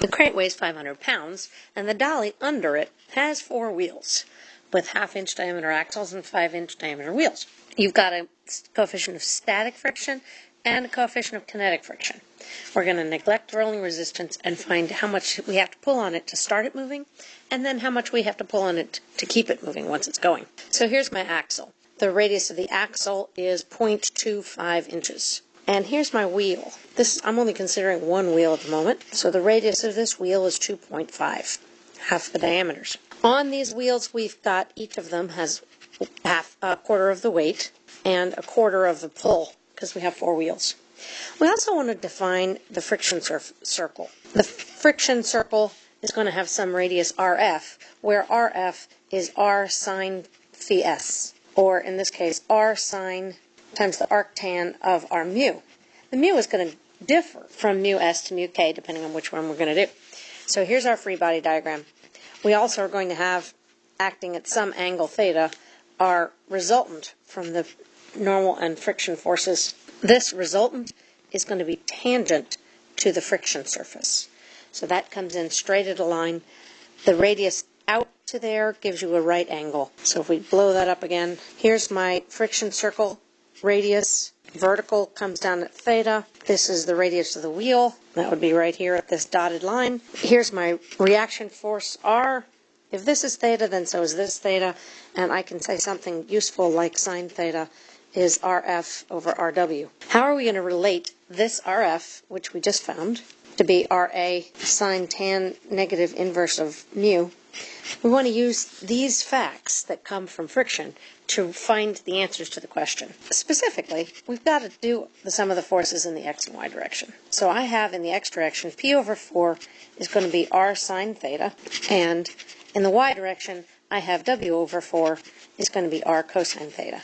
The crate weighs 500 pounds, and the dolly under it has four wheels with half inch diameter axles and five inch diameter wheels. You've got a coefficient of static friction and a coefficient of kinetic friction. We're going to neglect rolling resistance and find how much we have to pull on it to start it moving, and then how much we have to pull on it to keep it moving once it's going. So here's my axle. The radius of the axle is 0.25 inches. And here's my wheel. This I'm only considering one wheel at the moment. So the radius of this wheel is 2.5, half the diameters. On these wheels, we've got each of them has half a quarter of the weight and a quarter of the pull because we have four wheels. We also want to define the friction circle. The friction circle is going to have some radius RF, where RF is R sine phi s, or in this case, R sine times the arctan of our mu. The mu is going to differ from mu s to mu k, depending on which one we're going to do. So here's our free body diagram. We also are going to have, acting at some angle theta, our resultant from the normal and friction forces. This resultant is going to be tangent to the friction surface. So that comes in straight at a line. The radius out to there gives you a right angle. So if we blow that up again, here's my friction circle radius. Vertical comes down at theta. This is the radius of the wheel. That would be right here at this dotted line. Here's my reaction force R. If this is theta, then so is this theta. And I can say something useful like sine theta is RF over RW. How are we going to relate this RF, which we just found, to be RA sine tan negative inverse of mu? We want to use these facts that come from friction to find the answers to the question. Specifically, we've got to do the sum of the forces in the x and y direction. So I have in the x direction, P over 4 is going to be R sine theta, and in the y direction, I have W over 4 is going to be R cosine theta.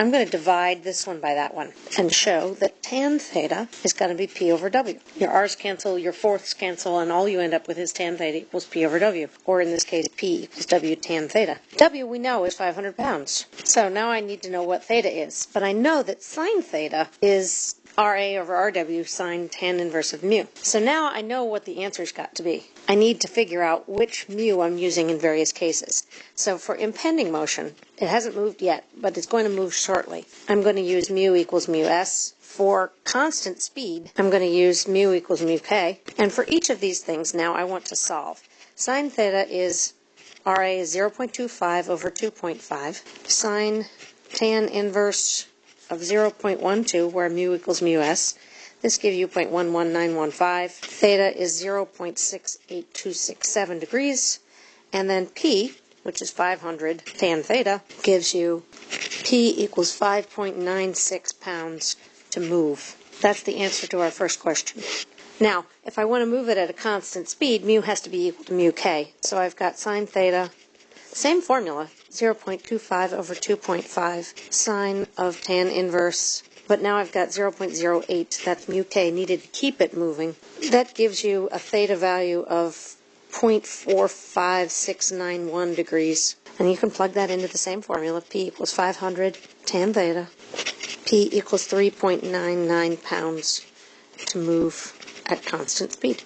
I'm going to divide this one by that one and show that tan theta is going to be P over W. Your R's cancel, your fourths cancel, and all you end up with is tan theta equals P over W, or in this case, P equals W tan theta. W we know is 500 pounds. So now I need to know what theta is. But I know that sine theta is RA over RW sine tan inverse of mu. So now I know what the answer's got to be. I need to figure out which mu I'm using in various cases. So for impending motion, it hasn't moved yet, but it's going to move shortly. I'm going to use mu equals mu s. For constant speed, I'm going to use mu equals mu k. And for each of these things now I want to solve. Sine theta is RA is 0.25 over 2.5. Sine tan inverse of 0.12, where mu equals mu s. This gives you 0.11915. Theta is 0.68267 degrees. And then P, which is 500 tan theta, gives you P equals 5.96 pounds to move. That's the answer to our first question. Now, if I want to move it at a constant speed, mu has to be equal to mu k. So I've got sine theta, same formula, 0.25 over 2.5 sine of tan inverse. But now I've got 0.08, that's mu k, needed to keep it moving. That gives you a theta value of 0.45691 degrees. And you can plug that into the same formula, P equals 500 tan theta. P equals 3.99 pounds to move at constant speed.